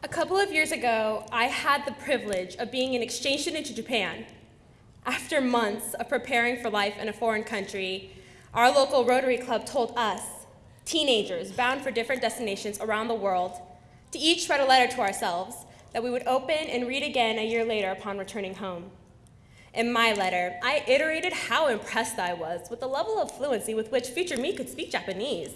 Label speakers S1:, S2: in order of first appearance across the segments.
S1: A couple of years ago, I had the privilege of being an exchange student to Japan. After months of preparing for life in a foreign country, our local Rotary Club told us, teenagers bound for different destinations around the world, to each write a letter to ourselves that we would open and read again a year later upon returning home. In my letter, I iterated how impressed I was with the level of fluency with which future me could speak Japanese.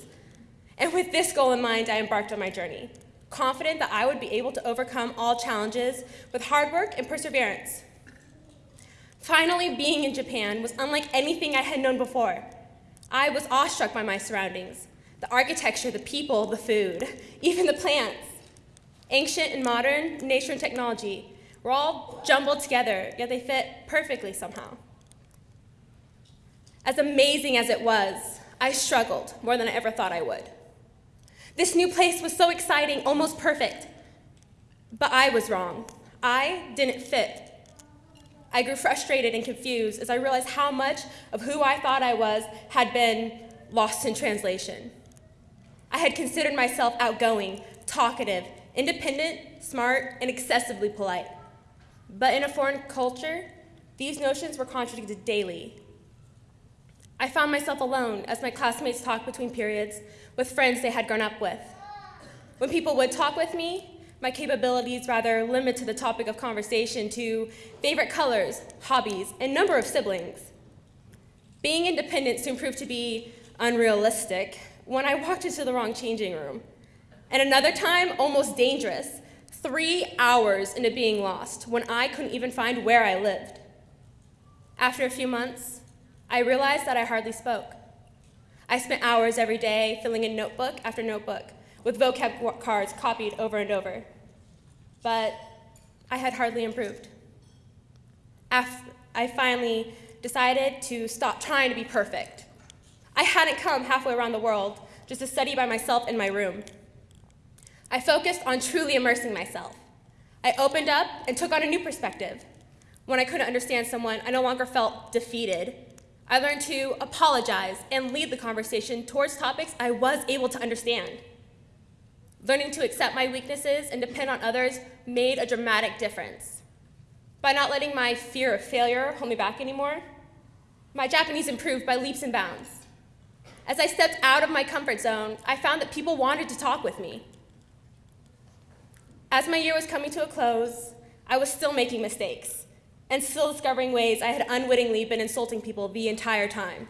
S1: And with this goal in mind, I embarked on my journey, confident that I would be able to overcome all challenges with hard work and perseverance. Finally, being in Japan was unlike anything I had known before. I was awestruck by my surroundings, the architecture, the people, the food, even the plants. Ancient and modern, nature and technology were all jumbled together, yet they fit perfectly somehow. As amazing as it was, I struggled more than I ever thought I would. This new place was so exciting, almost perfect. But I was wrong. I didn't fit. I grew frustrated and confused as I realized how much of who I thought I was had been lost in translation. I had considered myself outgoing, talkative, independent, smart, and excessively polite. But in a foreign culture, these notions were contradicted daily. I found myself alone as my classmates talked between periods with friends they had grown up with. When people would talk with me, my capabilities rather limit to the topic of conversation to favorite colors, hobbies, and number of siblings. Being independent soon proved to be unrealistic when I walked into the wrong changing room. And another time, almost dangerous, three hours into being lost when I couldn't even find where I lived. After a few months, I realized that I hardly spoke. I spent hours every day filling in notebook after notebook with vocab cards copied over and over. But I had hardly improved. After I finally decided to stop trying to be perfect. I hadn't come halfway around the world just to study by myself in my room. I focused on truly immersing myself. I opened up and took on a new perspective. When I couldn't understand someone, I no longer felt defeated. I learned to apologize and lead the conversation towards topics I was able to understand. Learning to accept my weaknesses and depend on others made a dramatic difference. By not letting my fear of failure hold me back anymore, my Japanese improved by leaps and bounds. As I stepped out of my comfort zone, I found that people wanted to talk with me. As my year was coming to a close, I was still making mistakes and still discovering ways I had unwittingly been insulting people the entire time.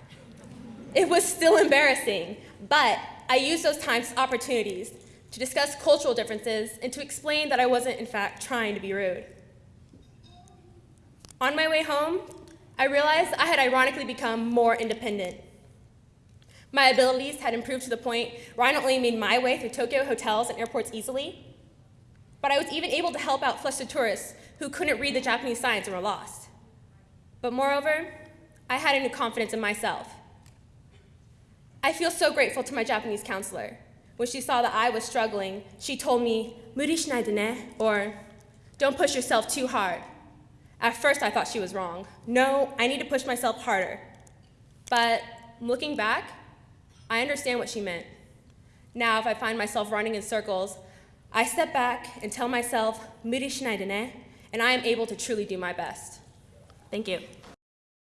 S1: It was still embarrassing, but I used those times opportunities to discuss cultural differences, and to explain that I wasn't, in fact, trying to be rude. On my way home, I realized I had ironically become more independent. My abilities had improved to the point where I not only made my way through Tokyo hotels and airports easily, but I was even able to help out flustered tourists who couldn't read the Japanese signs and were lost. But moreover, I had a new confidence in myself. I feel so grateful to my Japanese counselor when she saw that I was struggling, she told me, "Muri shinai ne," or "Don't push yourself too hard." At first, I thought she was wrong. No, I need to push myself harder. But looking back, I understand what she meant. Now, if I find myself running in circles, I step back and tell myself, "Muri shinai ne," and I am able to truly do my best. Thank you.